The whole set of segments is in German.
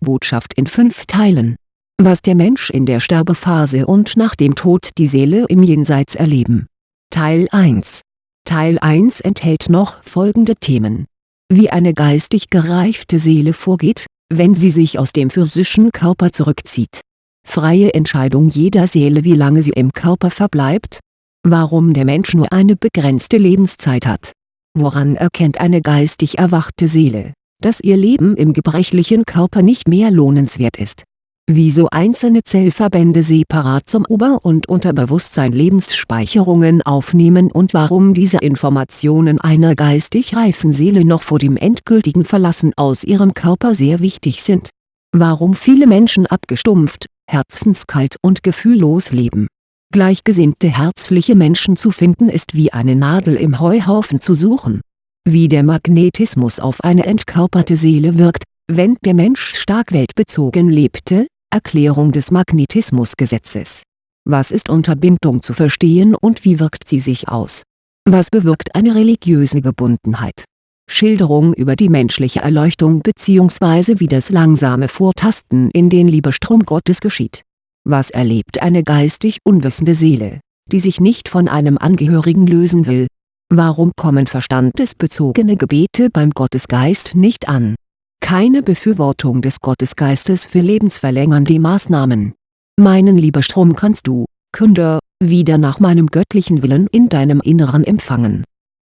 Botschaft in fünf Teilen. Was der Mensch in der Sterbephase und nach dem Tod die Seele im Jenseits erleben. Teil 1 Teil 1 enthält noch folgende Themen. Wie eine geistig gereifte Seele vorgeht, wenn sie sich aus dem physischen Körper zurückzieht. Freie Entscheidung jeder Seele wie lange sie im Körper verbleibt. Warum der Mensch nur eine begrenzte Lebenszeit hat. Woran erkennt eine geistig erwachte Seele, dass ihr Leben im gebrechlichen Körper nicht mehr lohnenswert ist wieso einzelne Zellverbände separat zum Ober- und Unterbewusstsein Lebensspeicherungen aufnehmen und warum diese Informationen einer geistig reifen Seele noch vor dem endgültigen Verlassen aus ihrem Körper sehr wichtig sind. Warum viele Menschen abgestumpft, herzenskalt und gefühllos leben. Gleichgesinnte herzliche Menschen zu finden ist wie eine Nadel im Heuhaufen zu suchen. Wie der Magnetismus auf eine entkörperte Seele wirkt, wenn der Mensch stark weltbezogen lebte, Erklärung des Magnetismusgesetzes. Was ist unter Bindung zu verstehen und wie wirkt sie sich aus? Was bewirkt eine religiöse Gebundenheit? Schilderung über die menschliche Erleuchtung bzw. wie das langsame Vortasten in den Liebestrom Gottes geschieht. Was erlebt eine geistig unwissende Seele, die sich nicht von einem Angehörigen lösen will? Warum kommen verstandesbezogene Gebete beim Gottesgeist nicht an keine Befürwortung des Gottesgeistes für lebensverlängernde Maßnahmen. Meinen Liebestrom kannst du, Künder, wieder nach meinem göttlichen Willen in deinem Inneren empfangen.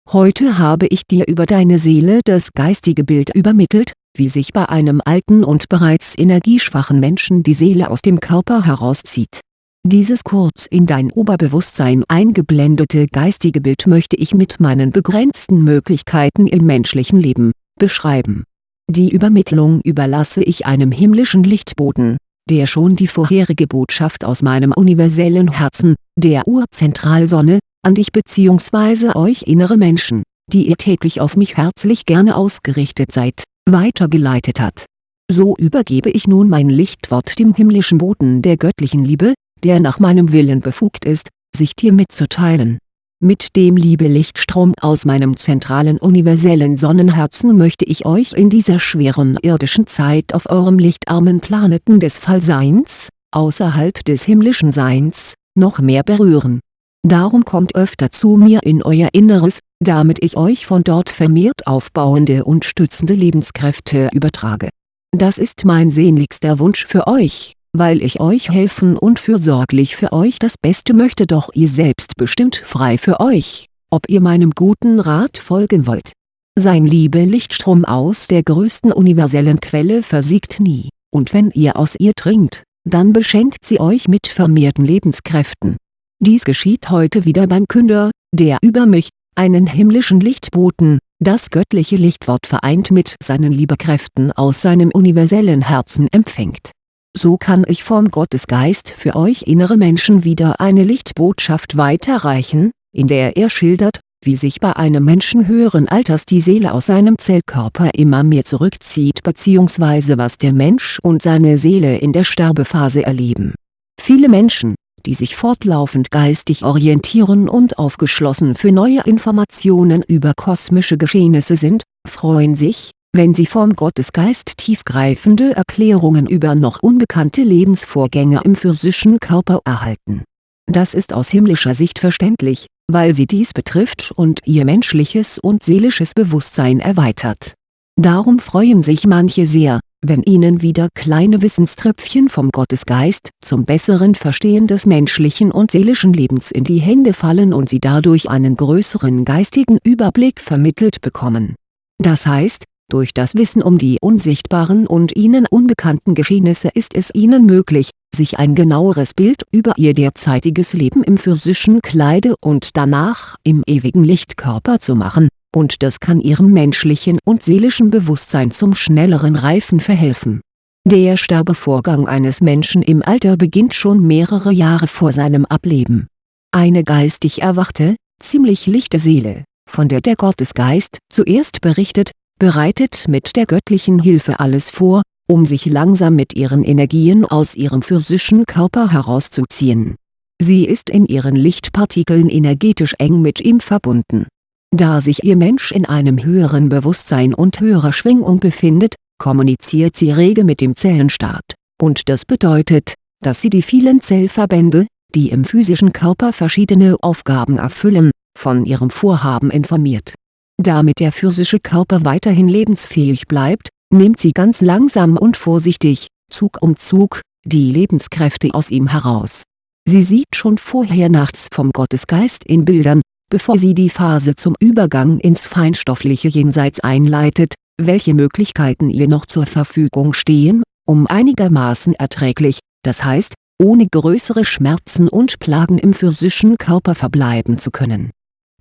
Heute habe ich dir über deine Seele das geistige Bild übermittelt, wie sich bei einem alten und bereits energieschwachen Menschen die Seele aus dem Körper herauszieht. Dieses kurz in dein Oberbewusstsein eingeblendete geistige Bild möchte ich mit meinen begrenzten Möglichkeiten im menschlichen Leben, beschreiben die Übermittlung überlasse ich einem himmlischen Lichtboten, der schon die vorherige Botschaft aus meinem universellen Herzen, der Urzentralsonne, an dich bzw. euch innere Menschen, die ihr täglich auf mich herzlich gerne ausgerichtet seid, weitergeleitet hat. So übergebe ich nun mein Lichtwort dem himmlischen Boten der göttlichen Liebe, der nach meinem Willen befugt ist, sich dir mitzuteilen mit dem Liebe-Lichtstrom aus meinem zentralen universellen Sonnenherzen möchte ich euch in dieser schweren irdischen Zeit auf eurem lichtarmen Planeten des Fallseins, außerhalb des himmlischen Seins, noch mehr berühren. Darum kommt öfter zu mir in euer Inneres, damit ich euch von dort vermehrt aufbauende und stützende Lebenskräfte übertrage. Das ist mein sehnlichster Wunsch für euch weil ich euch helfen und fürsorglich für euch das Beste möchte doch ihr selbst bestimmt frei für euch, ob ihr meinem guten Rat folgen wollt. Sein Liebe-Lichtstrom aus der größten universellen Quelle versiegt nie, und wenn ihr aus ihr trinkt, dann beschenkt sie euch mit vermehrten Lebenskräften. Dies geschieht heute wieder beim Künder, der über mich, einen himmlischen Lichtboten, das göttliche Lichtwort vereint mit seinen Liebekräften aus seinem universellen Herzen empfängt so kann ich vom Gottesgeist für euch innere Menschen wieder eine Lichtbotschaft weiterreichen, in der er schildert, wie sich bei einem Menschen höheren Alters die Seele aus seinem Zellkörper immer mehr zurückzieht bzw. was der Mensch und seine Seele in der Sterbephase erleben. Viele Menschen, die sich fortlaufend geistig orientieren und aufgeschlossen für neue Informationen über kosmische Geschehnisse sind, freuen sich, wenn sie vom Gottesgeist tiefgreifende Erklärungen über noch unbekannte Lebensvorgänge im physischen Körper erhalten. Das ist aus himmlischer Sicht verständlich, weil sie dies betrifft und ihr menschliches und seelisches Bewusstsein erweitert. Darum freuen sich manche sehr, wenn ihnen wieder kleine Wissenströpfchen vom Gottesgeist zum besseren Verstehen des menschlichen und seelischen Lebens in die Hände fallen und sie dadurch einen größeren geistigen Überblick vermittelt bekommen. Das heißt, durch das Wissen um die unsichtbaren und ihnen unbekannten Geschehnisse ist es ihnen möglich, sich ein genaueres Bild über ihr derzeitiges Leben im physischen Kleide und danach im ewigen Lichtkörper zu machen, und das kann ihrem menschlichen und seelischen Bewusstsein zum schnelleren Reifen verhelfen. Der Sterbevorgang eines Menschen im Alter beginnt schon mehrere Jahre vor seinem Ableben. Eine geistig erwachte, ziemlich lichte Seele, von der der Gottesgeist zuerst berichtet, bereitet mit der göttlichen Hilfe alles vor, um sich langsam mit ihren Energien aus ihrem physischen Körper herauszuziehen. Sie ist in ihren Lichtpartikeln energetisch eng mit ihm verbunden. Da sich ihr Mensch in einem höheren Bewusstsein und höherer Schwingung befindet, kommuniziert sie rege mit dem Zellenstaat, und das bedeutet, dass sie die vielen Zellverbände, die im physischen Körper verschiedene Aufgaben erfüllen, von ihrem Vorhaben informiert. Damit der physische Körper weiterhin lebensfähig bleibt, nimmt sie ganz langsam und vorsichtig, Zug um Zug, die Lebenskräfte aus ihm heraus. Sie sieht schon vorher nachts vom Gottesgeist in Bildern, bevor sie die Phase zum Übergang ins feinstoffliche Jenseits einleitet, welche Möglichkeiten ihr noch zur Verfügung stehen, um einigermaßen erträglich, das heißt, ohne größere Schmerzen und Plagen im physischen Körper verbleiben zu können.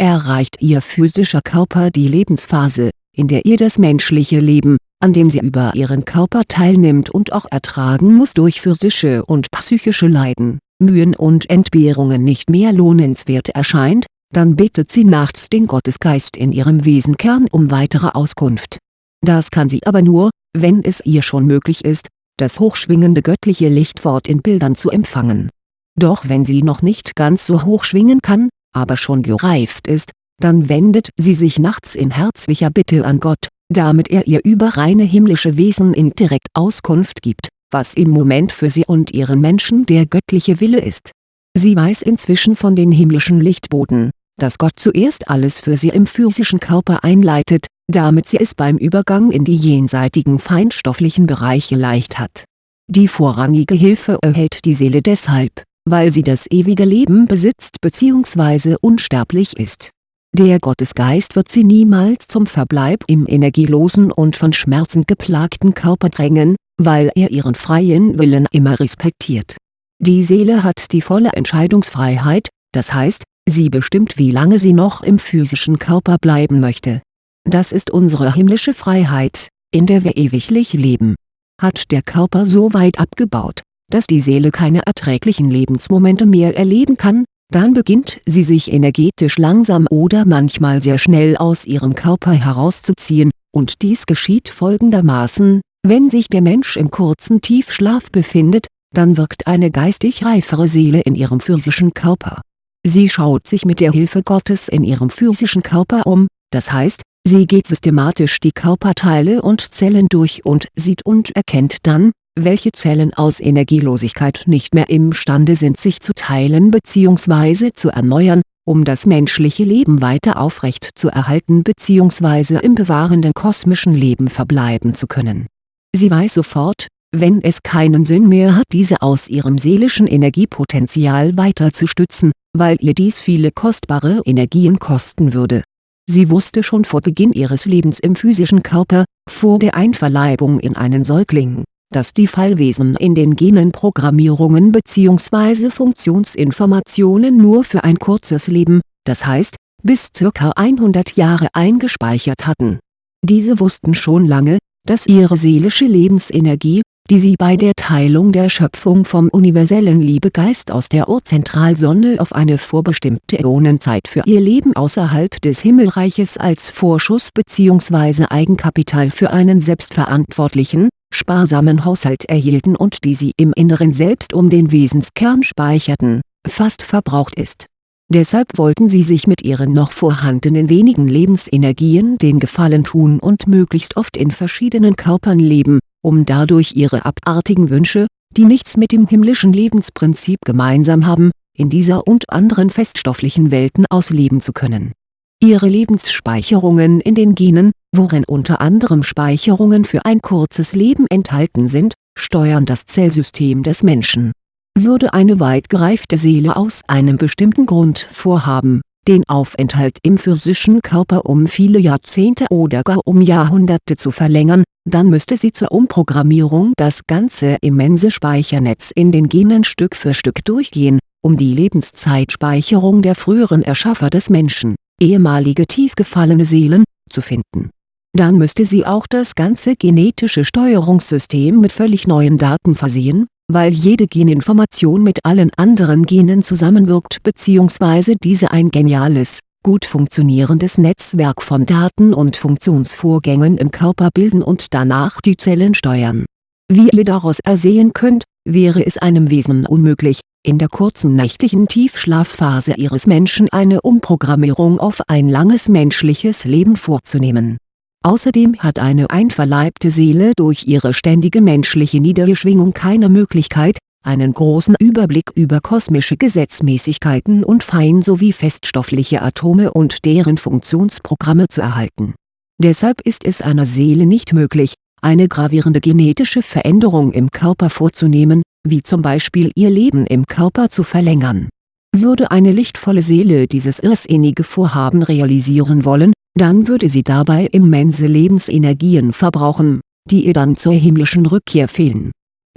Erreicht ihr physischer Körper die Lebensphase, in der ihr das menschliche Leben, an dem sie über ihren Körper teilnimmt und auch ertragen muss durch physische und psychische Leiden, Mühen und Entbehrungen nicht mehr lohnenswert erscheint, dann bittet sie nachts den Gottesgeist in ihrem Wesenkern um weitere Auskunft. Das kann sie aber nur, wenn es ihr schon möglich ist, das hochschwingende göttliche Lichtwort in Bildern zu empfangen. Doch wenn sie noch nicht ganz so hoch schwingen kann, aber schon gereift ist, dann wendet sie sich nachts in herzlicher Bitte an Gott, damit er ihr über reine himmlische Wesen indirekt Auskunft gibt, was im Moment für sie und ihren Menschen der göttliche Wille ist. Sie weiß inzwischen von den himmlischen Lichtboten, dass Gott zuerst alles für sie im physischen Körper einleitet, damit sie es beim Übergang in die jenseitigen feinstofflichen Bereiche leicht hat. Die vorrangige Hilfe erhält die Seele deshalb, weil sie das ewige Leben besitzt bzw. unsterblich ist. Der Gottesgeist wird sie niemals zum Verbleib im energielosen und von Schmerzen geplagten Körper drängen, weil er ihren freien Willen immer respektiert. Die Seele hat die volle Entscheidungsfreiheit, das heißt, sie bestimmt wie lange sie noch im physischen Körper bleiben möchte das ist unsere himmlische Freiheit, in der wir ewiglich leben. Hat der Körper so weit abgebaut, dass die Seele keine erträglichen Lebensmomente mehr erleben kann, dann beginnt sie sich energetisch langsam oder manchmal sehr schnell aus ihrem Körper herauszuziehen, und dies geschieht folgendermaßen, wenn sich der Mensch im kurzen Tiefschlaf befindet, dann wirkt eine geistig reifere Seele in ihrem physischen Körper. Sie schaut sich mit der Hilfe Gottes in ihrem physischen Körper um, das heißt, Sie geht systematisch die Körperteile und Zellen durch und sieht und erkennt dann, welche Zellen aus Energielosigkeit nicht mehr imstande sind sich zu teilen bzw. zu erneuern, um das menschliche Leben weiter aufrecht zu erhalten bzw. im bewahrenden kosmischen Leben verbleiben zu können. Sie weiß sofort, wenn es keinen Sinn mehr hat diese aus ihrem seelischen Energiepotenzial weiter zu stützen, weil ihr dies viele kostbare Energien kosten würde Sie wusste schon vor Beginn ihres Lebens im physischen Körper, vor der Einverleibung in einen Säugling, dass die Fallwesen in den Genen Programmierungen bzw. Funktionsinformationen nur für ein kurzes Leben, das heißt, bis ca. 100 Jahre eingespeichert hatten. Diese wussten schon lange, dass ihre seelische Lebensenergie, die sie bei der Teilung der Schöpfung vom universellen Liebegeist aus der Urzentralsonne auf eine vorbestimmte Äonenzeit für ihr Leben außerhalb des Himmelreiches als Vorschuss bzw. Eigenkapital für einen selbstverantwortlichen, sparsamen Haushalt erhielten und die sie im Inneren selbst um den Wesenskern speicherten, fast verbraucht ist. Deshalb wollten sie sich mit ihren noch vorhandenen wenigen Lebensenergien den Gefallen tun und möglichst oft in verschiedenen Körpern leben um dadurch ihre abartigen Wünsche, die nichts mit dem himmlischen Lebensprinzip gemeinsam haben, in dieser und anderen feststofflichen Welten ausleben zu können. Ihre Lebensspeicherungen in den Genen, worin unter anderem Speicherungen für ein kurzes Leben enthalten sind, steuern das Zellsystem des Menschen. Würde eine weit gereifte Seele aus einem bestimmten Grund vorhaben, den Aufenthalt im physischen Körper um viele Jahrzehnte oder gar um Jahrhunderte zu verlängern, dann müsste sie zur Umprogrammierung das ganze immense Speichernetz in den Genen Stück für Stück durchgehen, um die Lebenszeitspeicherung der früheren Erschaffer des Menschen, ehemalige tief gefallene Seelen, zu finden. Dann müsste sie auch das ganze genetische Steuerungssystem mit völlig neuen Daten versehen, weil jede Geninformation mit allen anderen Genen zusammenwirkt bzw. diese ein geniales, gut funktionierendes Netzwerk von Daten und Funktionsvorgängen im Körper bilden und danach die Zellen steuern. Wie ihr daraus ersehen könnt, wäre es einem Wesen unmöglich, in der kurzen nächtlichen Tiefschlafphase ihres Menschen eine Umprogrammierung auf ein langes menschliches Leben vorzunehmen Außerdem hat eine einverleibte Seele durch ihre ständige menschliche Niederschwingung keine Möglichkeit, einen großen Überblick über kosmische Gesetzmäßigkeiten und fein sowie feststoffliche Atome und deren Funktionsprogramme zu erhalten. Deshalb ist es einer Seele nicht möglich, eine gravierende genetische Veränderung im Körper vorzunehmen, wie zum Beispiel ihr Leben im Körper zu verlängern. Würde eine lichtvolle Seele dieses irrsinnige Vorhaben realisieren wollen, dann würde sie dabei immense Lebensenergien verbrauchen, die ihr dann zur himmlischen Rückkehr fehlen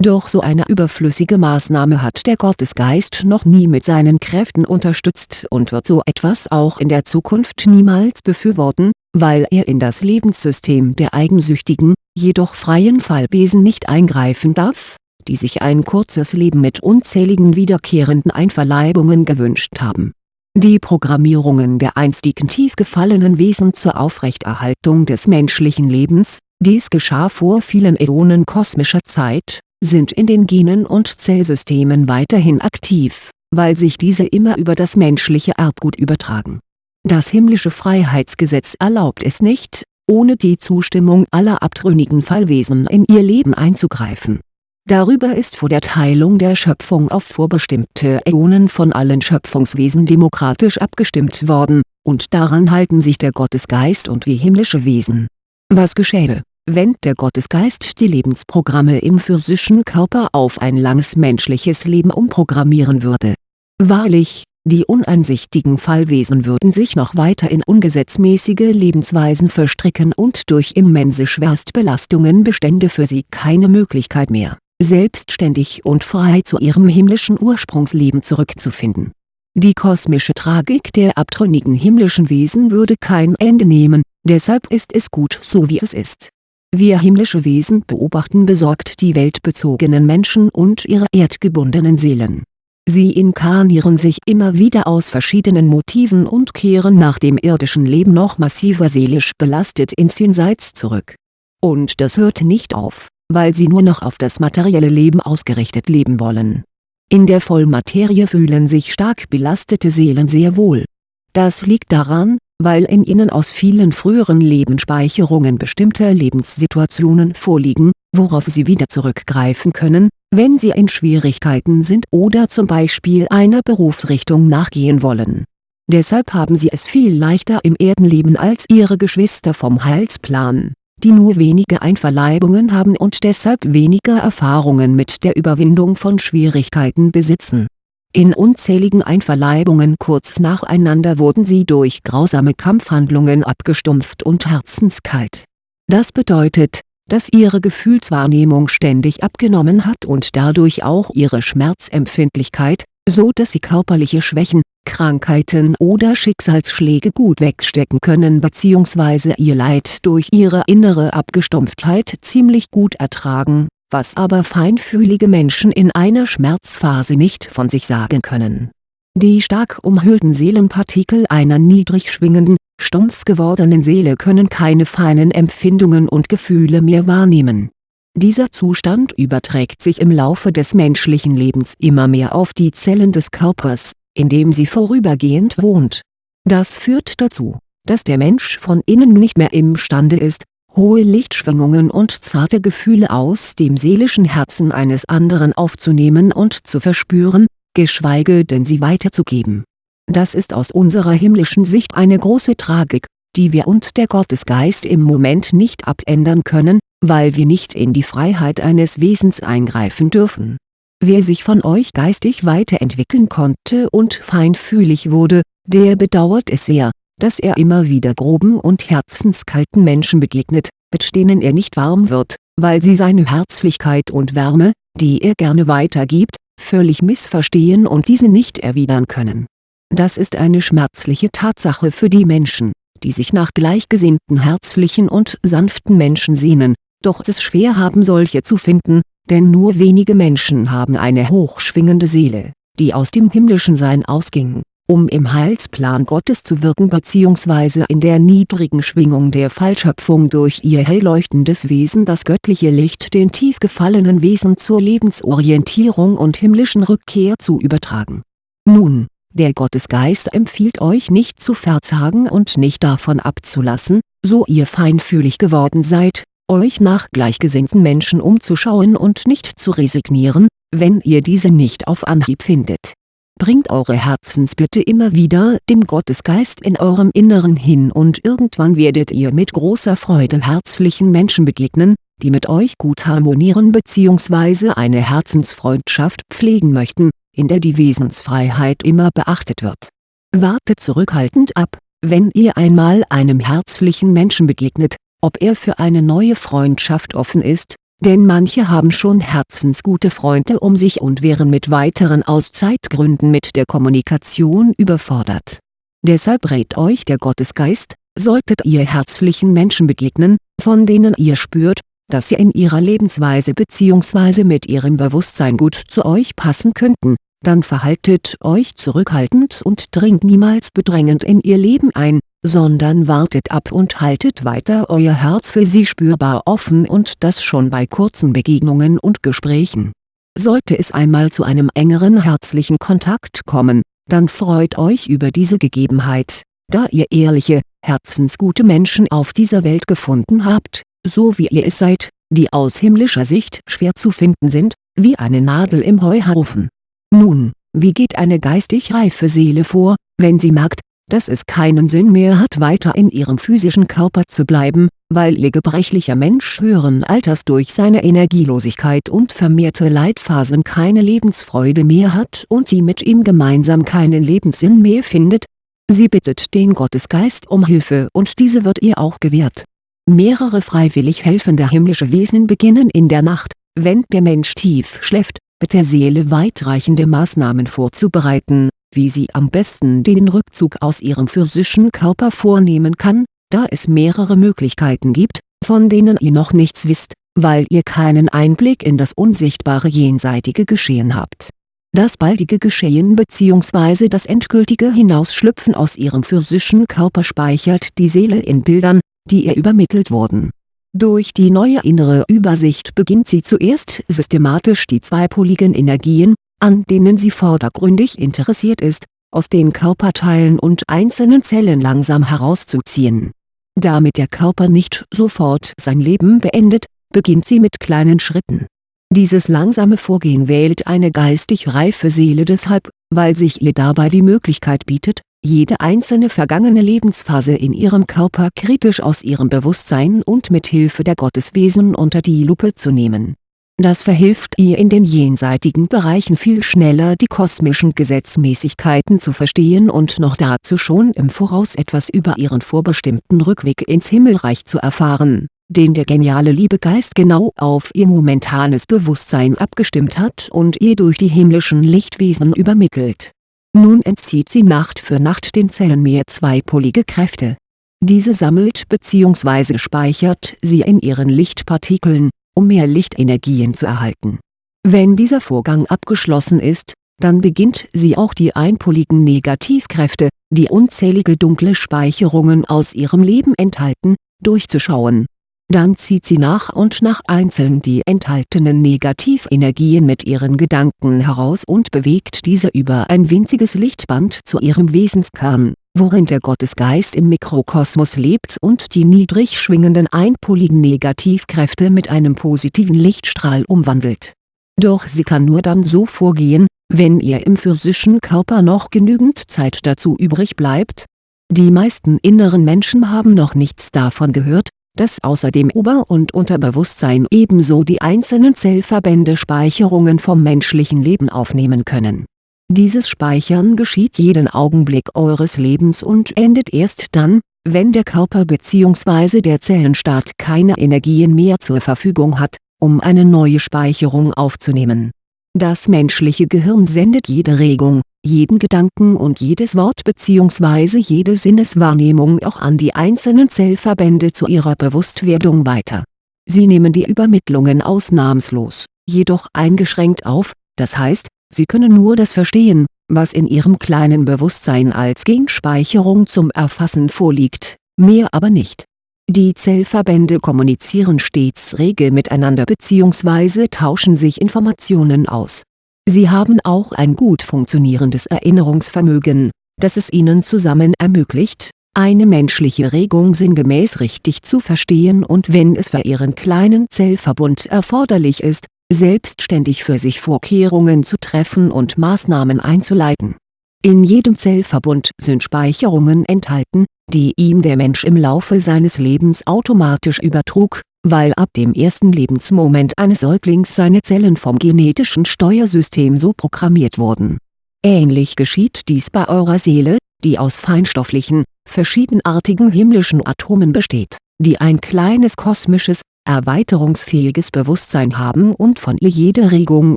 doch so eine überflüssige Maßnahme hat der Gottesgeist noch nie mit seinen Kräften unterstützt und wird so etwas auch in der Zukunft niemals befürworten, weil er in das Lebenssystem der eigensüchtigen, jedoch freien Fallwesen nicht eingreifen darf, die sich ein kurzes Leben mit unzähligen wiederkehrenden Einverleibungen gewünscht haben. Die Programmierungen der einstigen tief gefallenen Wesen zur Aufrechterhaltung des menschlichen Lebens, dies geschah vor vielen Äonen kosmischer Zeit, sind in den Genen und Zellsystemen weiterhin aktiv, weil sich diese immer über das menschliche Erbgut übertragen. Das himmlische Freiheitsgesetz erlaubt es nicht, ohne die Zustimmung aller abtrünnigen Fallwesen in ihr Leben einzugreifen. Darüber ist vor der Teilung der Schöpfung auf vorbestimmte Äonen von allen Schöpfungswesen demokratisch abgestimmt worden, und daran halten sich der Gottesgeist und wir himmlische Wesen. Was geschähe wenn der Gottesgeist die Lebensprogramme im physischen Körper auf ein langes menschliches Leben umprogrammieren würde. Wahrlich, die uneinsichtigen Fallwesen würden sich noch weiter in ungesetzmäßige Lebensweisen verstricken und durch immense Schwerstbelastungen bestände für sie keine Möglichkeit mehr, selbstständig und frei zu ihrem himmlischen Ursprungsleben zurückzufinden. Die kosmische Tragik der abtrünnigen himmlischen Wesen würde kein Ende nehmen, deshalb ist es gut so wie es ist wir himmlische Wesen beobachten besorgt die weltbezogenen Menschen und ihre erdgebundenen Seelen. Sie inkarnieren sich immer wieder aus verschiedenen Motiven und kehren nach dem irdischen Leben noch massiver seelisch belastet ins Jenseits zurück. Und das hört nicht auf, weil sie nur noch auf das materielle Leben ausgerichtet leben wollen. In der Vollmaterie fühlen sich stark belastete Seelen sehr wohl. Das liegt daran, weil in ihnen aus vielen früheren Lebensspeicherungen bestimmte Lebenssituationen vorliegen, worauf sie wieder zurückgreifen können, wenn sie in Schwierigkeiten sind oder zum Beispiel einer Berufsrichtung nachgehen wollen. Deshalb haben sie es viel leichter im Erdenleben als ihre Geschwister vom Heilsplan, die nur wenige Einverleibungen haben und deshalb weniger Erfahrungen mit der Überwindung von Schwierigkeiten besitzen in unzähligen Einverleibungen kurz nacheinander wurden sie durch grausame Kampfhandlungen abgestumpft und herzenskalt. Das bedeutet, dass ihre Gefühlswahrnehmung ständig abgenommen hat und dadurch auch ihre Schmerzempfindlichkeit, so dass sie körperliche Schwächen, Krankheiten oder Schicksalsschläge gut wegstecken können bzw. ihr Leid durch ihre innere Abgestumpftheit ziemlich gut ertragen was aber feinfühlige Menschen in einer Schmerzphase nicht von sich sagen können. Die stark umhüllten Seelenpartikel einer niedrig schwingenden, stumpf gewordenen Seele können keine feinen Empfindungen und Gefühle mehr wahrnehmen. Dieser Zustand überträgt sich im Laufe des menschlichen Lebens immer mehr auf die Zellen des Körpers, in dem sie vorübergehend wohnt. Das führt dazu, dass der Mensch von innen nicht mehr imstande ist, hohe Lichtschwingungen und zarte Gefühle aus dem seelischen Herzen eines anderen aufzunehmen und zu verspüren, geschweige denn sie weiterzugeben. Das ist aus unserer himmlischen Sicht eine große Tragik, die wir und der Gottesgeist im Moment nicht abändern können, weil wir nicht in die Freiheit eines Wesens eingreifen dürfen. Wer sich von euch geistig weiterentwickeln konnte und feinfühlig wurde, der bedauert es sehr, dass er immer wieder groben und herzenskalten Menschen begegnet, mit denen er nicht warm wird, weil sie seine Herzlichkeit und Wärme, die er gerne weitergibt, völlig missverstehen und diese nicht erwidern können. Das ist eine schmerzliche Tatsache für die Menschen, die sich nach gleichgesinnten herzlichen und sanften Menschen sehnen, doch es schwer haben solche zu finden, denn nur wenige Menschen haben eine hochschwingende Seele, die aus dem himmlischen Sein ausging um im Heilsplan Gottes zu wirken bzw. in der niedrigen Schwingung der Fallschöpfung durch ihr hell leuchtendes Wesen das göttliche Licht den tief gefallenen Wesen zur Lebensorientierung und himmlischen Rückkehr zu übertragen. Nun, der Gottesgeist empfiehlt euch nicht zu verzagen und nicht davon abzulassen, so ihr feinfühlig geworden seid, euch nach gleichgesinnten Menschen umzuschauen und nicht zu resignieren, wenn ihr diese nicht auf Anhieb findet. Bringt eure Herzensbitte immer wieder dem Gottesgeist in eurem Inneren hin und irgendwann werdet ihr mit großer Freude herzlichen Menschen begegnen, die mit euch gut harmonieren bzw. eine Herzensfreundschaft pflegen möchten, in der die Wesensfreiheit immer beachtet wird. Wartet zurückhaltend ab, wenn ihr einmal einem herzlichen Menschen begegnet, ob er für eine neue Freundschaft offen ist, denn manche haben schon herzensgute Freunde um sich und wären mit weiteren aus Zeitgründen mit der Kommunikation überfordert. Deshalb rät euch der Gottesgeist, solltet ihr herzlichen Menschen begegnen, von denen ihr spürt, dass sie in ihrer Lebensweise bzw. mit ihrem Bewusstsein gut zu euch passen könnten, dann verhaltet euch zurückhaltend und dringt niemals bedrängend in ihr Leben ein, sondern wartet ab und haltet weiter euer Herz für sie spürbar offen und das schon bei kurzen Begegnungen und Gesprächen. Sollte es einmal zu einem engeren herzlichen Kontakt kommen, dann freut euch über diese Gegebenheit, da ihr ehrliche, herzensgute Menschen auf dieser Welt gefunden habt, so wie ihr es seid, die aus himmlischer Sicht schwer zu finden sind, wie eine Nadel im Heuhaufen. Nun, wie geht eine geistig reife Seele vor, wenn sie merkt, dass es keinen Sinn mehr hat weiter in ihrem physischen Körper zu bleiben, weil ihr gebrechlicher Mensch höheren Alters durch seine Energielosigkeit und vermehrte Leitphasen keine Lebensfreude mehr hat und sie mit ihm gemeinsam keinen Lebenssinn mehr findet? Sie bittet den Gottesgeist um Hilfe und diese wird ihr auch gewährt. Mehrere freiwillig helfende himmlische Wesen beginnen in der Nacht, wenn der Mensch tief schläft, mit der Seele weitreichende Maßnahmen vorzubereiten wie sie am besten den Rückzug aus ihrem physischen Körper vornehmen kann, da es mehrere Möglichkeiten gibt, von denen ihr noch nichts wisst, weil ihr keinen Einblick in das unsichtbare jenseitige Geschehen habt. Das baldige Geschehen bzw. das endgültige Hinausschlüpfen aus ihrem physischen Körper speichert die Seele in Bildern, die ihr übermittelt wurden. Durch die neue innere Übersicht beginnt sie zuerst systematisch die zweipoligen Energien, an denen sie vordergründig interessiert ist, aus den Körperteilen und einzelnen Zellen langsam herauszuziehen. Damit der Körper nicht sofort sein Leben beendet, beginnt sie mit kleinen Schritten. Dieses langsame Vorgehen wählt eine geistig reife Seele deshalb, weil sich ihr dabei die Möglichkeit bietet, jede einzelne vergangene Lebensphase in ihrem Körper kritisch aus ihrem Bewusstsein und mit Hilfe der Gotteswesen unter die Lupe zu nehmen das verhilft ihr in den jenseitigen Bereichen viel schneller die kosmischen Gesetzmäßigkeiten zu verstehen und noch dazu schon im Voraus etwas über ihren vorbestimmten Rückweg ins Himmelreich zu erfahren, den der geniale Liebegeist genau auf ihr momentanes Bewusstsein abgestimmt hat und ihr durch die himmlischen Lichtwesen übermittelt. Nun entzieht sie Nacht für Nacht den Zellen mehr zweipolige Kräfte. Diese sammelt bzw. speichert sie in ihren Lichtpartikeln um mehr Lichtenergien zu erhalten. Wenn dieser Vorgang abgeschlossen ist, dann beginnt sie auch die einpoligen Negativkräfte, die unzählige dunkle Speicherungen aus ihrem Leben enthalten, durchzuschauen. Dann zieht sie nach und nach einzeln die enthaltenen Negativenergien mit ihren Gedanken heraus und bewegt diese über ein winziges Lichtband zu ihrem Wesenskern worin der Gottesgeist im Mikrokosmos lebt und die niedrig schwingenden einpoligen Negativkräfte mit einem positiven Lichtstrahl umwandelt. Doch sie kann nur dann so vorgehen, wenn ihr im physischen Körper noch genügend Zeit dazu übrig bleibt. Die meisten inneren Menschen haben noch nichts davon gehört, dass außer dem Ober- und Unterbewusstsein ebenso die einzelnen Zellverbände Speicherungen vom menschlichen Leben aufnehmen können dieses Speichern geschieht jeden Augenblick eures Lebens und endet erst dann, wenn der Körper bzw. der Zellenstaat keine Energien mehr zur Verfügung hat, um eine neue Speicherung aufzunehmen. Das menschliche Gehirn sendet jede Regung, jeden Gedanken und jedes Wort bzw. jede Sinneswahrnehmung auch an die einzelnen Zellverbände zu ihrer Bewusstwerdung weiter. Sie nehmen die Übermittlungen ausnahmslos, jedoch eingeschränkt auf, das heißt, Sie können nur das verstehen, was in Ihrem kleinen Bewusstsein als Genspeicherung zum Erfassen vorliegt, mehr aber nicht. Die Zellverbände kommunizieren stets rege miteinander bzw. tauschen sich Informationen aus. Sie haben auch ein gut funktionierendes Erinnerungsvermögen, das es ihnen zusammen ermöglicht, eine menschliche Regung sinngemäß richtig zu verstehen und wenn es für ihren kleinen Zellverbund erforderlich ist, selbstständig für sich Vorkehrungen zu treffen und Maßnahmen einzuleiten. In jedem Zellverbund sind Speicherungen enthalten, die ihm der Mensch im Laufe seines Lebens automatisch übertrug, weil ab dem ersten Lebensmoment eines Säuglings seine Zellen vom genetischen Steuersystem so programmiert wurden. Ähnlich geschieht dies bei eurer Seele, die aus feinstofflichen, verschiedenartigen himmlischen Atomen besteht, die ein kleines kosmisches, erweiterungsfähiges Bewusstsein haben und von ihr jede Regung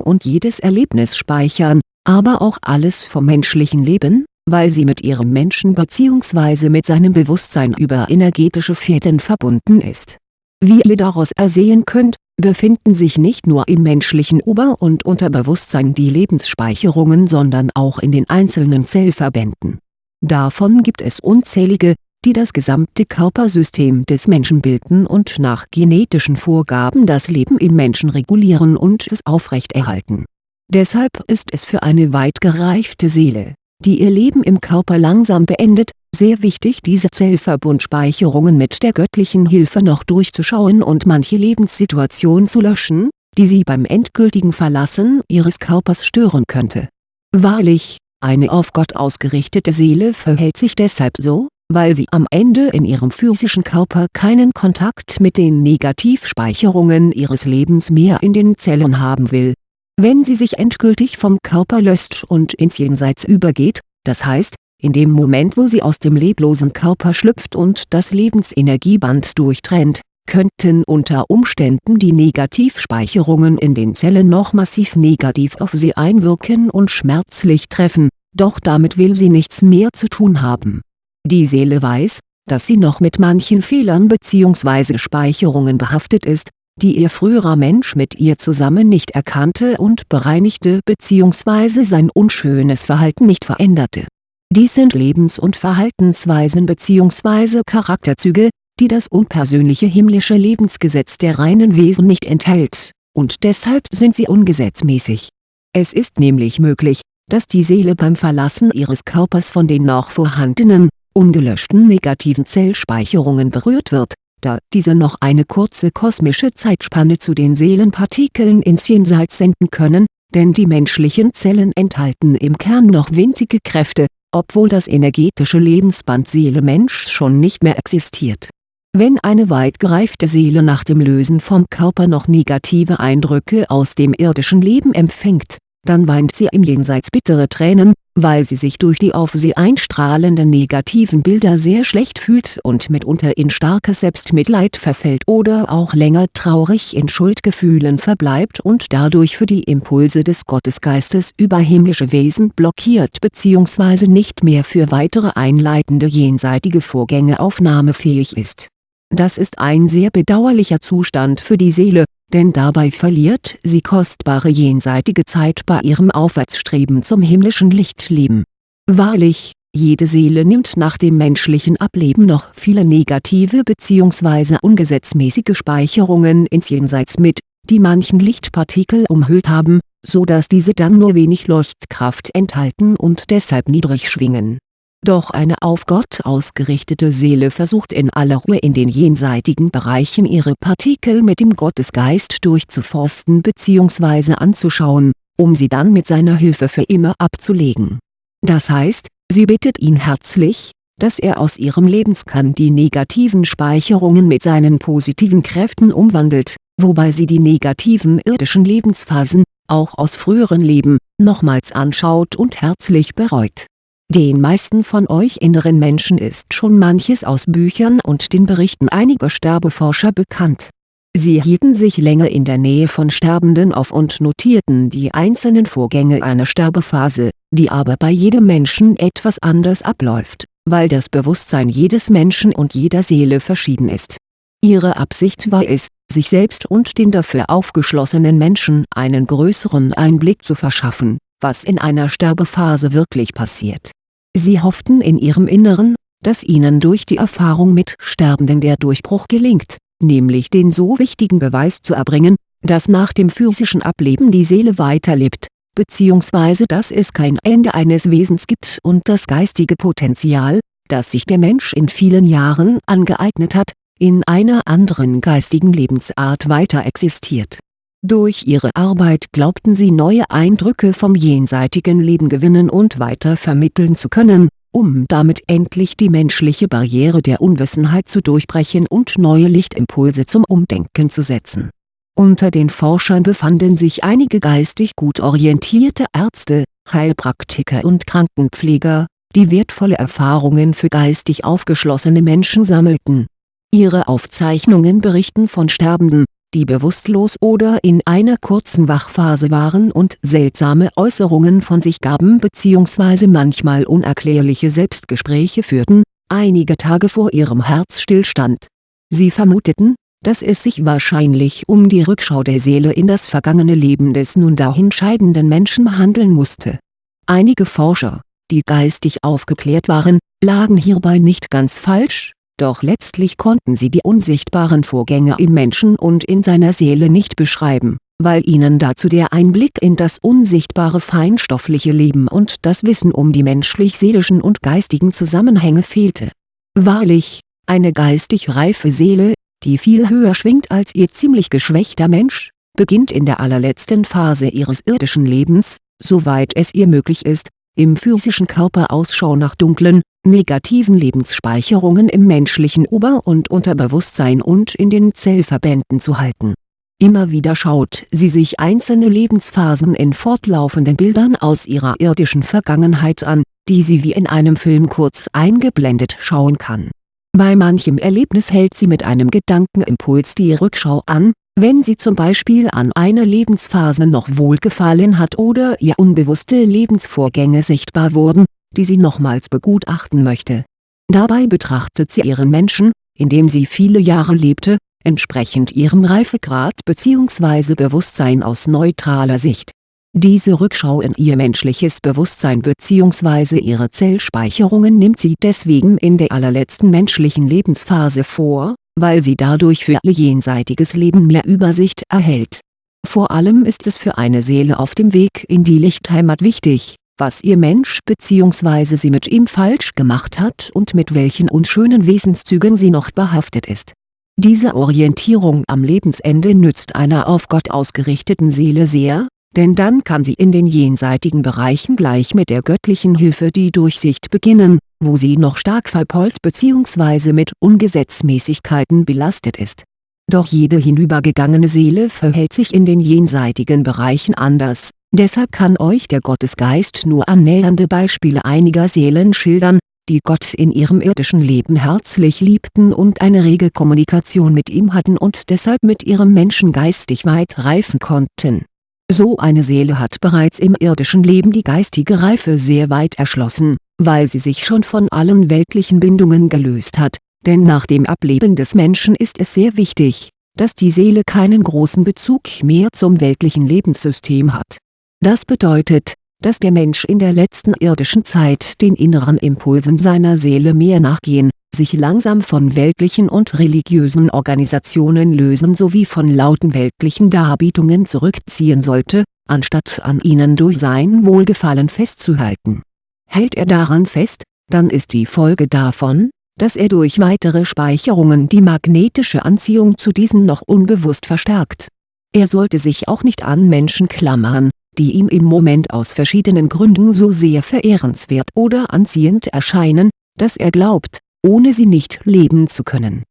und jedes Erlebnis speichern, aber auch alles vom menschlichen Leben, weil sie mit ihrem Menschen bzw. mit seinem Bewusstsein über energetische Fäden verbunden ist. Wie ihr daraus ersehen könnt, befinden sich nicht nur im menschlichen Ober- und Unterbewusstsein die Lebensspeicherungen sondern auch in den einzelnen Zellverbänden. Davon gibt es unzählige, die das gesamte Körpersystem des Menschen bilden und nach genetischen Vorgaben das Leben im Menschen regulieren und es aufrechterhalten. Deshalb ist es für eine weit gereifte Seele, die ihr Leben im Körper langsam beendet, sehr wichtig diese Zellverbundspeicherungen mit der göttlichen Hilfe noch durchzuschauen und manche Lebenssituation zu löschen, die sie beim endgültigen Verlassen ihres Körpers stören könnte. Wahrlich, eine auf Gott ausgerichtete Seele verhält sich deshalb so, weil sie am Ende in ihrem physischen Körper keinen Kontakt mit den Negativspeicherungen ihres Lebens mehr in den Zellen haben will. Wenn sie sich endgültig vom Körper löst und ins Jenseits übergeht, das heißt, in dem Moment wo sie aus dem leblosen Körper schlüpft und das Lebensenergieband durchtrennt, könnten unter Umständen die Negativspeicherungen in den Zellen noch massiv negativ auf sie einwirken und schmerzlich treffen, doch damit will sie nichts mehr zu tun haben. Die Seele weiß, dass sie noch mit manchen Fehlern bzw. Speicherungen behaftet ist, die ihr früherer Mensch mit ihr zusammen nicht erkannte und bereinigte bzw. sein unschönes Verhalten nicht veränderte dies sind Lebens- und Verhaltensweisen bzw. Charakterzüge, die das unpersönliche himmlische Lebensgesetz der reinen Wesen nicht enthält, und deshalb sind sie ungesetzmäßig. Es ist nämlich möglich, dass die Seele beim Verlassen ihres Körpers von den noch vorhandenen, ungelöschten negativen Zellspeicherungen berührt wird, da diese noch eine kurze kosmische Zeitspanne zu den Seelenpartikeln ins Jenseits senden können, denn die menschlichen Zellen enthalten im Kern noch winzige Kräfte, obwohl das energetische Lebensband Seele-Mensch schon nicht mehr existiert. Wenn eine weit gereifte Seele nach dem Lösen vom Körper noch negative Eindrücke aus dem irdischen Leben empfängt, dann weint sie im Jenseits bittere Tränen, weil sie sich durch die auf sie einstrahlenden negativen Bilder sehr schlecht fühlt und mitunter in starkes Selbstmitleid verfällt oder auch länger traurig in Schuldgefühlen verbleibt und dadurch für die Impulse des Gottesgeistes über himmlische Wesen blockiert bzw. nicht mehr für weitere einleitende jenseitige Vorgänge aufnahmefähig ist. Das ist ein sehr bedauerlicher Zustand für die Seele, denn dabei verliert sie kostbare jenseitige Zeit bei ihrem Aufwärtsstreben zum himmlischen Lichtleben. Wahrlich, jede Seele nimmt nach dem menschlichen Ableben noch viele negative bzw. ungesetzmäßige Speicherungen ins Jenseits mit, die manchen Lichtpartikel umhüllt haben, so dass diese dann nur wenig Leuchtkraft enthalten und deshalb niedrig schwingen doch eine auf Gott ausgerichtete Seele versucht in aller Ruhe in den jenseitigen Bereichen ihre Partikel mit dem Gottesgeist durchzuforsten bzw. anzuschauen, um sie dann mit seiner Hilfe für immer abzulegen. Das heißt, sie bittet ihn herzlich, dass er aus ihrem Lebenskern die negativen Speicherungen mit seinen positiven Kräften umwandelt, wobei sie die negativen irdischen Lebensphasen, auch aus früheren Leben, nochmals anschaut und herzlich bereut den meisten von euch inneren Menschen ist schon manches aus Büchern und den Berichten einiger Sterbeforscher bekannt. Sie hielten sich länger in der Nähe von Sterbenden auf und notierten die einzelnen Vorgänge einer Sterbephase, die aber bei jedem Menschen etwas anders abläuft, weil das Bewusstsein jedes Menschen und jeder Seele verschieden ist. Ihre Absicht war es, sich selbst und den dafür aufgeschlossenen Menschen einen größeren Einblick zu verschaffen, was in einer Sterbephase wirklich passiert Sie hofften in ihrem Inneren, dass ihnen durch die Erfahrung mit Sterbenden der Durchbruch gelingt, nämlich den so wichtigen Beweis zu erbringen, dass nach dem physischen Ableben die Seele weiterlebt, bzw. dass es kein Ende eines Wesens gibt und das geistige Potenzial, das sich der Mensch in vielen Jahren angeeignet hat, in einer anderen geistigen Lebensart weiter existiert. Durch ihre Arbeit glaubten sie neue Eindrücke vom jenseitigen Leben gewinnen und weiter vermitteln zu können, um damit endlich die menschliche Barriere der Unwissenheit zu durchbrechen und neue Lichtimpulse zum Umdenken zu setzen. Unter den Forschern befanden sich einige geistig gut orientierte Ärzte, Heilpraktiker und Krankenpfleger, die wertvolle Erfahrungen für geistig aufgeschlossene Menschen sammelten. Ihre Aufzeichnungen berichten von Sterbenden, die bewusstlos oder in einer kurzen Wachphase waren und seltsame Äußerungen von sich gaben bzw. manchmal unerklärliche Selbstgespräche führten, einige Tage vor ihrem Herzstillstand. Sie vermuteten, dass es sich wahrscheinlich um die Rückschau der Seele in das vergangene Leben des nun dahinscheidenden Menschen handeln musste. Einige Forscher, die geistig aufgeklärt waren, lagen hierbei nicht ganz falsch, doch letztlich konnten sie die unsichtbaren Vorgänge im Menschen und in seiner Seele nicht beschreiben, weil ihnen dazu der Einblick in das unsichtbare feinstoffliche Leben und das Wissen um die menschlich-seelischen und geistigen Zusammenhänge fehlte. Wahrlich, eine geistig reife Seele, die viel höher schwingt als ihr ziemlich geschwächter Mensch, beginnt in der allerletzten Phase ihres irdischen Lebens, soweit es ihr möglich ist, im physischen Körper Ausschau nach dunklen, negativen Lebensspeicherungen im menschlichen Ober- und Unterbewusstsein und in den Zellverbänden zu halten. Immer wieder schaut sie sich einzelne Lebensphasen in fortlaufenden Bildern aus ihrer irdischen Vergangenheit an, die sie wie in einem Film kurz eingeblendet schauen kann bei manchem Erlebnis hält sie mit einem Gedankenimpuls die Rückschau an, wenn sie zum Beispiel an eine Lebensphase noch wohlgefallen hat oder ihr unbewusste Lebensvorgänge sichtbar wurden, die sie nochmals begutachten möchte. Dabei betrachtet sie ihren Menschen, in dem sie viele Jahre lebte, entsprechend ihrem Reifegrad bzw. Bewusstsein aus neutraler Sicht diese Rückschau in ihr menschliches Bewusstsein bzw. ihre Zellspeicherungen nimmt sie deswegen in der allerletzten menschlichen Lebensphase vor, weil sie dadurch für ihr jenseitiges Leben mehr Übersicht erhält. Vor allem ist es für eine Seele auf dem Weg in die Lichtheimat wichtig, was ihr Mensch bzw. sie mit ihm falsch gemacht hat und mit welchen unschönen Wesenszügen sie noch behaftet ist. Diese Orientierung am Lebensende nützt einer auf Gott ausgerichteten Seele sehr, denn dann kann sie in den jenseitigen Bereichen gleich mit der göttlichen Hilfe die Durchsicht beginnen, wo sie noch stark verpollt bzw. mit Ungesetzmäßigkeiten belastet ist. Doch jede hinübergegangene Seele verhält sich in den jenseitigen Bereichen anders, deshalb kann euch der Gottesgeist nur annähernde Beispiele einiger Seelen schildern, die Gott in ihrem irdischen Leben herzlich liebten und eine rege Kommunikation mit ihm hatten und deshalb mit ihrem Menschen geistig weit reifen konnten so eine Seele hat bereits im irdischen Leben die geistige Reife sehr weit erschlossen, weil sie sich schon von allen weltlichen Bindungen gelöst hat, denn nach dem Ableben des Menschen ist es sehr wichtig, dass die Seele keinen großen Bezug mehr zum weltlichen Lebenssystem hat. Das bedeutet, dass der Mensch in der letzten irdischen Zeit den inneren Impulsen seiner Seele mehr nachgehen sich langsam von weltlichen und religiösen Organisationen lösen sowie von lauten weltlichen Darbietungen zurückziehen sollte, anstatt an ihnen durch sein Wohlgefallen festzuhalten. Hält er daran fest, dann ist die Folge davon, dass er durch weitere Speicherungen die magnetische Anziehung zu diesen noch unbewusst verstärkt. Er sollte sich auch nicht an Menschen klammern, die ihm im Moment aus verschiedenen Gründen so sehr verehrenswert oder anziehend erscheinen, dass er glaubt, ohne sie nicht leben zu können.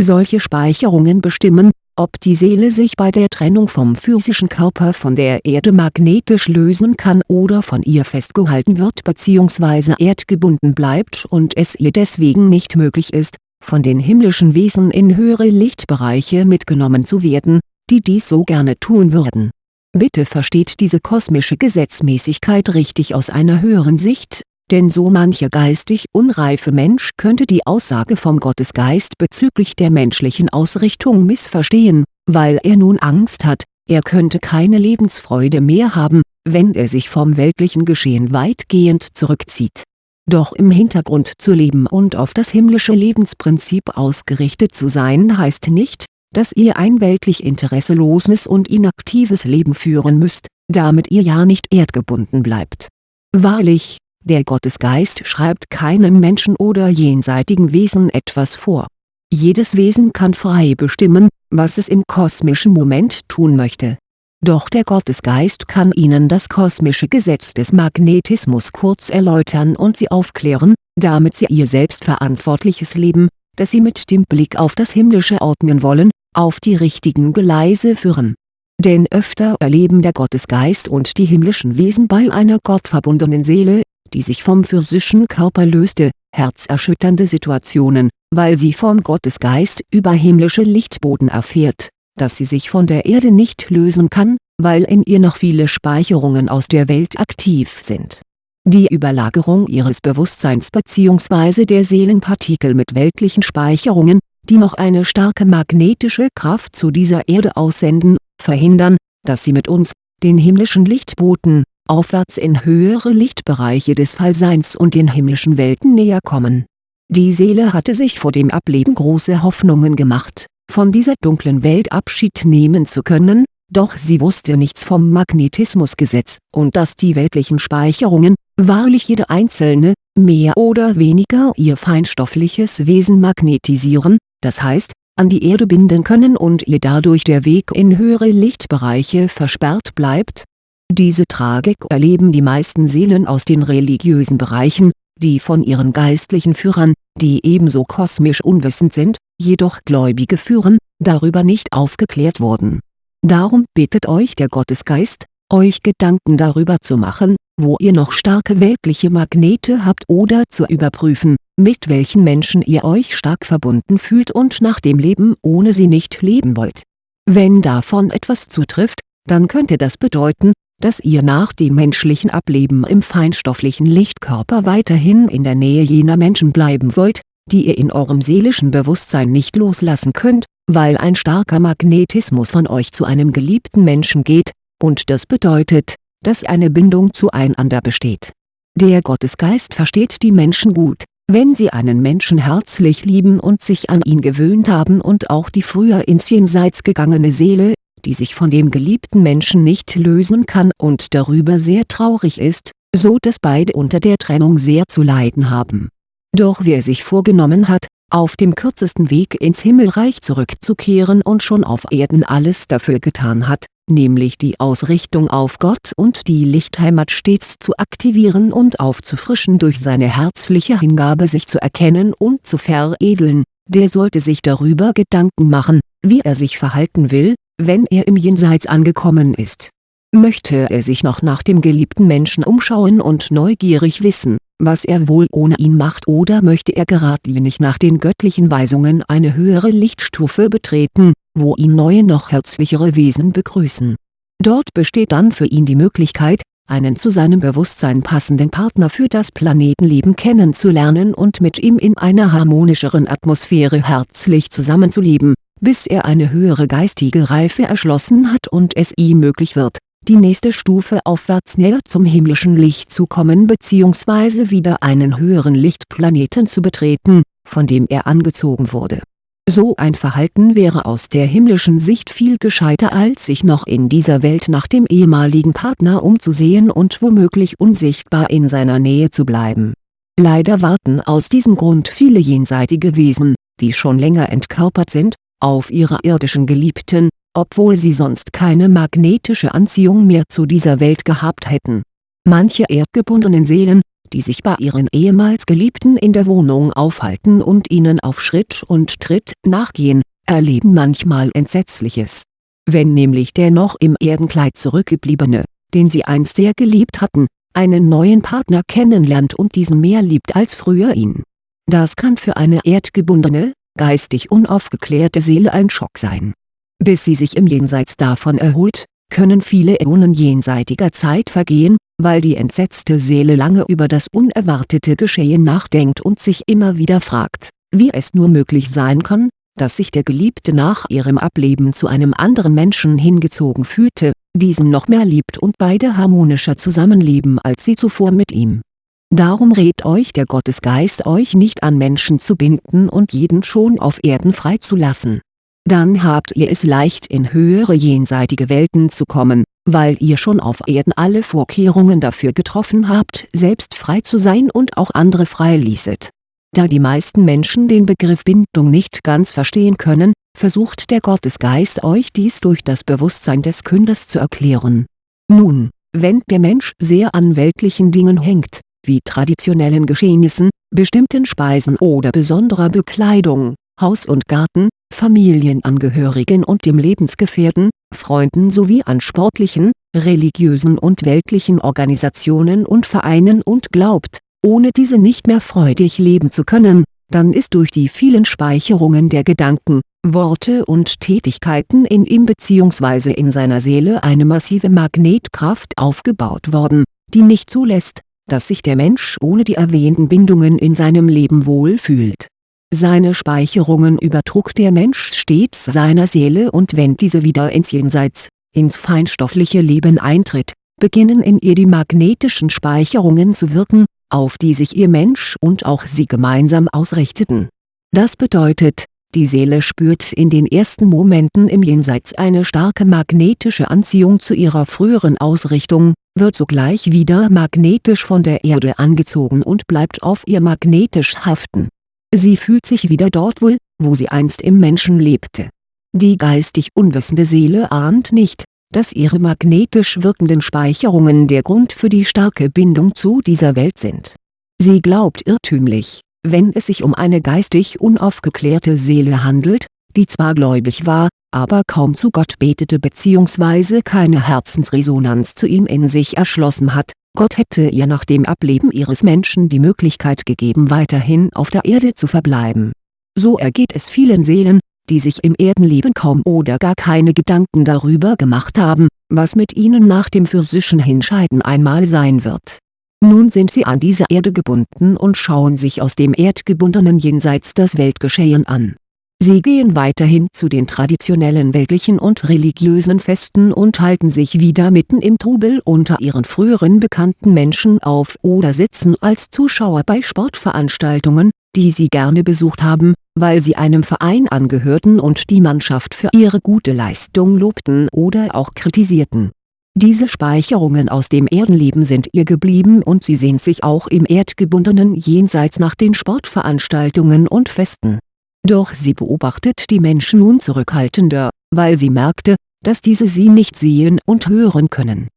Solche Speicherungen bestimmen, ob die Seele sich bei der Trennung vom physischen Körper von der Erde magnetisch lösen kann oder von ihr festgehalten wird bzw. erdgebunden bleibt und es ihr deswegen nicht möglich ist, von den himmlischen Wesen in höhere Lichtbereiche mitgenommen zu werden, die dies so gerne tun würden. Bitte versteht diese kosmische Gesetzmäßigkeit richtig aus einer höheren Sicht denn so mancher geistig unreife Mensch könnte die Aussage vom Gottesgeist bezüglich der menschlichen Ausrichtung missverstehen, weil er nun Angst hat, er könnte keine Lebensfreude mehr haben, wenn er sich vom weltlichen Geschehen weitgehend zurückzieht. Doch im Hintergrund zu leben und auf das himmlische Lebensprinzip ausgerichtet zu sein heißt nicht, dass ihr ein weltlich interesseloses und inaktives Leben führen müsst, damit ihr ja nicht erdgebunden bleibt. Wahrlich, Der Gottesgeist schreibt keinem Menschen oder jenseitigen Wesen etwas vor. Jedes Wesen kann frei bestimmen, was es im kosmischen Moment tun möchte. Doch der Gottesgeist kann ihnen das kosmische Gesetz des Magnetismus kurz erläutern und sie aufklären, damit sie ihr selbstverantwortliches Leben, das sie mit dem Blick auf das Himmlische ordnen wollen, auf die richtigen Geleise führen. Denn öfter erleben der Gottesgeist und die himmlischen Wesen bei einer gottverbundenen Seele die sich vom physischen Körper löste, herzerschütternde Situationen, weil sie vom Gottesgeist über himmlische Lichtboden erfährt, dass sie sich von der Erde nicht lösen kann, weil in ihr noch viele Speicherungen aus der Welt aktiv sind. Die Überlagerung ihres Bewusstseins bzw. der Seelenpartikel mit weltlichen Speicherungen, die noch eine starke magnetische Kraft zu dieser Erde aussenden, verhindern, dass sie mit uns, den himmlischen Lichtboten, aufwärts in höhere Lichtbereiche des Fallseins und den himmlischen Welten näher kommen. Die Seele hatte sich vor dem Ableben große Hoffnungen gemacht, von dieser dunklen Welt Abschied nehmen zu können, doch sie wusste nichts vom Magnetismusgesetz und dass die weltlichen Speicherungen, wahrlich jede einzelne, mehr oder weniger ihr feinstoffliches Wesen magnetisieren, das heißt, an die Erde binden können und ihr dadurch der Weg in höhere Lichtbereiche versperrt bleibt, diese Tragik erleben die meisten Seelen aus den religiösen Bereichen, die von ihren geistlichen Führern, die ebenso kosmisch unwissend sind, jedoch Gläubige führen, darüber nicht aufgeklärt wurden. Darum bittet euch der Gottesgeist, euch Gedanken darüber zu machen, wo ihr noch starke weltliche Magnete habt oder zu überprüfen, mit welchen Menschen ihr euch stark verbunden fühlt und nach dem Leben ohne sie nicht leben wollt. Wenn davon etwas zutrifft, dann könnte das bedeuten, dass ihr nach dem menschlichen Ableben im feinstofflichen Lichtkörper weiterhin in der Nähe jener Menschen bleiben wollt, die ihr in eurem seelischen Bewusstsein nicht loslassen könnt, weil ein starker Magnetismus von euch zu einem geliebten Menschen geht, und das bedeutet, dass eine Bindung zueinander besteht. Der Gottesgeist versteht die Menschen gut, wenn sie einen Menschen herzlich lieben und sich an ihn gewöhnt haben und auch die früher ins Jenseits gegangene Seele die sich von dem geliebten Menschen nicht lösen kann und darüber sehr traurig ist, so dass beide unter der Trennung sehr zu leiden haben. Doch wer sich vorgenommen hat, auf dem kürzesten Weg ins Himmelreich zurückzukehren und schon auf Erden alles dafür getan hat, nämlich die Ausrichtung auf Gott und die Lichtheimat stets zu aktivieren und aufzufrischen durch seine herzliche Hingabe sich zu erkennen und zu veredeln, der sollte sich darüber Gedanken machen, wie er sich verhalten will, wenn er im Jenseits angekommen ist. Möchte er sich noch nach dem geliebten Menschen umschauen und neugierig wissen, was er wohl ohne ihn macht oder möchte er geradlinig nach den göttlichen Weisungen eine höhere Lichtstufe betreten, wo ihn neue noch herzlichere Wesen begrüßen. Dort besteht dann für ihn die Möglichkeit, einen zu seinem Bewusstsein passenden Partner für das Planetenleben kennenzulernen und mit ihm in einer harmonischeren Atmosphäre herzlich zusammenzuleben bis er eine höhere geistige Reife erschlossen hat und es ihm möglich wird, die nächste Stufe aufwärts näher zum himmlischen Licht zu kommen bzw. wieder einen höheren Lichtplaneten zu betreten, von dem er angezogen wurde. So ein Verhalten wäre aus der himmlischen Sicht viel gescheiter als sich noch in dieser Welt nach dem ehemaligen Partner umzusehen und womöglich unsichtbar in seiner Nähe zu bleiben. Leider warten aus diesem Grund viele jenseitige Wesen, die schon länger entkörpert sind, auf ihre irdischen Geliebten, obwohl sie sonst keine magnetische Anziehung mehr zu dieser Welt gehabt hätten. Manche erdgebundenen Seelen, die sich bei ihren ehemals Geliebten in der Wohnung aufhalten und ihnen auf Schritt und Tritt nachgehen, erleben manchmal Entsetzliches. Wenn nämlich der noch im Erdenkleid zurückgebliebene, den sie einst sehr geliebt hatten, einen neuen Partner kennenlernt und diesen mehr liebt als früher ihn. Das kann für eine erdgebundene, geistig unaufgeklärte Seele ein Schock sein. Bis sie sich im Jenseits davon erholt, können viele Äonen jenseitiger Zeit vergehen, weil die entsetzte Seele lange über das unerwartete Geschehen nachdenkt und sich immer wieder fragt, wie es nur möglich sein kann, dass sich der Geliebte nach ihrem Ableben zu einem anderen Menschen hingezogen fühlte, diesen noch mehr liebt und beide harmonischer zusammenleben als sie zuvor mit ihm Darum rät euch der Gottesgeist euch nicht an Menschen zu binden und jeden schon auf Erden freizulassen. Dann habt ihr es leicht in höhere jenseitige Welten zu kommen, weil ihr schon auf Erden alle Vorkehrungen dafür getroffen habt selbst frei zu sein und auch andere frei ließet. Da die meisten Menschen den Begriff Bindung nicht ganz verstehen können, versucht der Gottesgeist euch dies durch das Bewusstsein des Künders zu erklären. Nun, wenn der Mensch sehr an weltlichen Dingen hängt, wie traditionellen Geschehnissen, bestimmten Speisen oder besonderer Bekleidung, Haus und Garten, Familienangehörigen und dem Lebensgefährten, Freunden sowie an sportlichen, religiösen und weltlichen Organisationen und Vereinen und glaubt, ohne diese nicht mehr freudig leben zu können, dann ist durch die vielen Speicherungen der Gedanken, Worte und Tätigkeiten in ihm bzw. in seiner Seele eine massive Magnetkraft aufgebaut worden, die nicht zulässt, dass sich der Mensch ohne die erwähnten Bindungen in seinem Leben wohl fühlt seine Speicherungen übertrug der Mensch stets seiner Seele und wenn diese wieder ins Jenseits, ins feinstoffliche Leben eintritt, beginnen in ihr die magnetischen Speicherungen zu wirken, auf die sich ihr Mensch und auch sie gemeinsam ausrichteten. Das bedeutet, die Seele spürt in den ersten Momenten im Jenseits eine starke magnetische Anziehung zu ihrer früheren Ausrichtung, wird sogleich wieder magnetisch von der Erde angezogen und bleibt auf ihr magnetisch haften Sie fühlt sich wieder dort wohl, wo sie einst im Menschen lebte. Die geistig unwissende Seele ahnt nicht, dass ihre magnetisch wirkenden Speicherungen der Grund für die starke Bindung zu dieser Welt sind. Sie glaubt irrtümlich, wenn es sich um eine geistig unaufgeklärte Seele handelt, die zwar gläubig war, aber kaum zu Gott betete bzw. keine Herzensresonanz zu ihm in sich erschlossen hat, Gott hätte ihr nach dem Ableben ihres Menschen die Möglichkeit gegeben weiterhin auf der Erde zu verbleiben. So ergeht es vielen Seelen, die sich im Erdenleben kaum oder gar keine Gedanken darüber gemacht haben, was mit ihnen nach dem physischen Hinscheiden einmal sein wird. Nun sind sie an diese Erde gebunden und schauen sich aus dem erdgebundenen Jenseits das Weltgeschehen an Sie gehen weiterhin zu den traditionellen weltlichen und religiösen Festen und halten sich wieder mitten im Trubel unter ihren früheren bekannten Menschen auf oder sitzen als Zuschauer bei Sportveranstaltungen, die sie gerne besucht haben, weil sie einem Verein angehörten und die Mannschaft für ihre gute Leistung lobten oder auch kritisierten. Diese Speicherungen aus dem Erdenleben sind ihr geblieben und sie sehnt sich auch im erdgebundenen Jenseits nach den Sportveranstaltungen und Festen doch sie beobachtet die Menschen nun zurückhaltender, weil sie merkte, dass diese sie nicht sehen und hören können.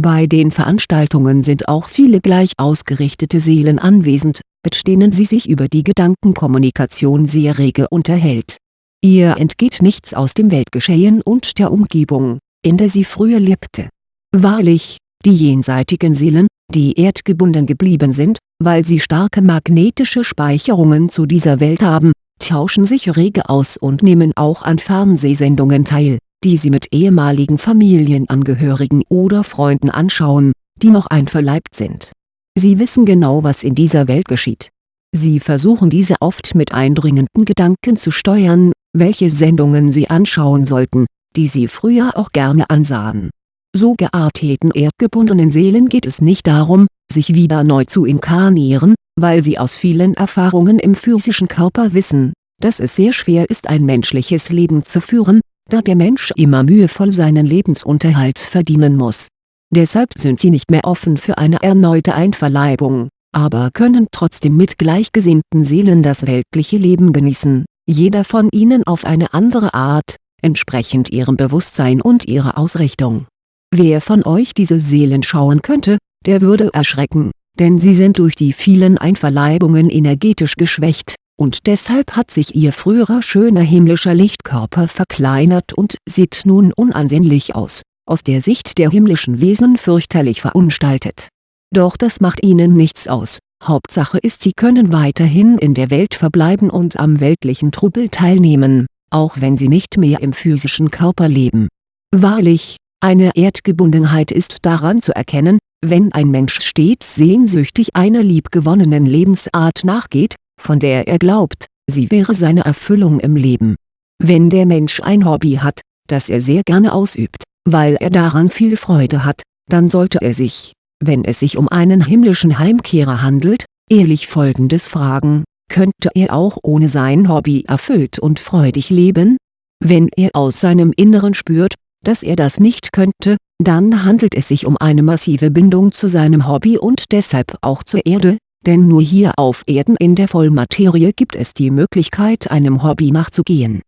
Bei den Veranstaltungen sind auch viele gleich ausgerichtete Seelen anwesend, mit denen sie sich über die Gedankenkommunikation sehr rege unterhält. Ihr entgeht nichts aus dem Weltgeschehen und der Umgebung, in der sie früher lebte. Wahrlich, die jenseitigen Seelen, die erdgebunden geblieben sind, weil sie starke magnetische Speicherungen zu dieser Welt haben, tauschen sich rege aus und nehmen auch an Fernsehsendungen teil, die sie mit ehemaligen Familienangehörigen oder Freunden anschauen, die noch einverleibt sind. Sie wissen genau was in dieser Welt geschieht. Sie versuchen diese oft mit eindringenden Gedanken zu steuern, welche Sendungen sie anschauen sollten, die sie früher auch gerne ansahen. So gearteten erdgebundenen Seelen geht es nicht darum, sich wieder neu zu inkarnieren, weil sie aus vielen Erfahrungen im physischen Körper wissen, dass es sehr schwer ist ein menschliches Leben zu führen, da der Mensch immer mühevoll seinen Lebensunterhalt verdienen muss. Deshalb sind sie nicht mehr offen für eine erneute Einverleibung, aber können trotzdem mit gleichgesinnten Seelen das weltliche Leben genießen, jeder von ihnen auf eine andere Art, entsprechend ihrem Bewusstsein und ihrer Ausrichtung. Wer von euch diese Seelen schauen könnte, der würde erschrecken, denn sie sind durch die vielen Einverleibungen energetisch geschwächt, und deshalb hat sich ihr früherer schöner himmlischer Lichtkörper verkleinert und sieht nun unansehnlich aus, aus der Sicht der himmlischen Wesen fürchterlich verunstaltet. Doch das macht ihnen nichts aus, Hauptsache ist sie können weiterhin in der Welt verbleiben und am weltlichen Trubel teilnehmen, auch wenn sie nicht mehr im physischen Körper leben. Wahrlich, eine Erdgebundenheit ist daran zu erkennen, wenn ein Mensch stets sehnsüchtig einer liebgewonnenen Lebensart nachgeht, von der er glaubt, sie wäre seine Erfüllung im Leben. Wenn der Mensch ein Hobby hat, das er sehr gerne ausübt, weil er daran viel Freude hat, dann sollte er sich, wenn es sich um einen himmlischen Heimkehrer handelt, ehrlich folgendes fragen, könnte er auch ohne sein Hobby erfüllt und freudig leben? Wenn er aus seinem Inneren spürt, dass er das nicht könnte, dann handelt es sich um eine massive Bindung zu seinem Hobby und deshalb auch zur Erde, denn nur hier auf Erden in der Vollmaterie gibt es die Möglichkeit einem Hobby nachzugehen